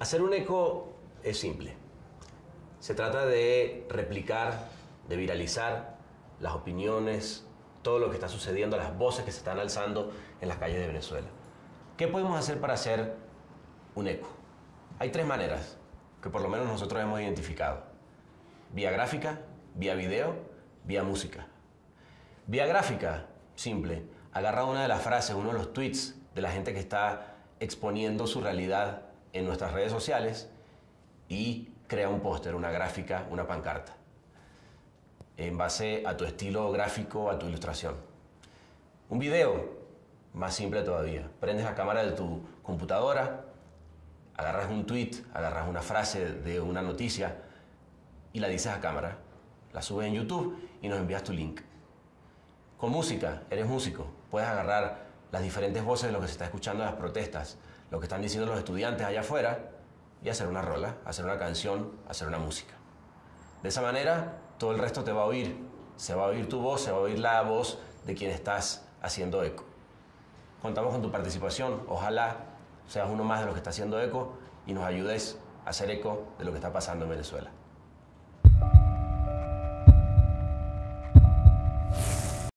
Hacer un eco es simple. Se trata de replicar, de viralizar las opiniones, todo lo que está sucediendo, las voces que se están alzando en las calles de Venezuela. ¿Qué podemos hacer para hacer un eco? Hay tres maneras que por lo menos nosotros hemos identificado. Vía gráfica, vía video, vía música. Vía gráfica, simple. Agarra una de las frases, uno de los tweets de la gente que está exponiendo su realidad en nuestras redes sociales y crea un póster, una gráfica, una pancarta, en base a tu estilo gráfico, a tu ilustración. Un video, más simple todavía. Prendes la cámara de tu computadora, agarras un tweet, agarras una frase de una noticia y la dices a cámara, la subes en YouTube y nos envías tu link. Con música, eres músico, puedes agarrar las diferentes voces de lo que se está escuchando en las protestas, lo que están diciendo los estudiantes allá afuera y hacer una rola, hacer una canción, hacer una música. De esa manera, todo el resto te va a oír. Se va a oír tu voz, se va a oír la voz de quien estás haciendo eco. Contamos con tu participación. Ojalá seas uno más de los que está haciendo eco y nos ayudes a hacer eco de lo que está pasando en Venezuela.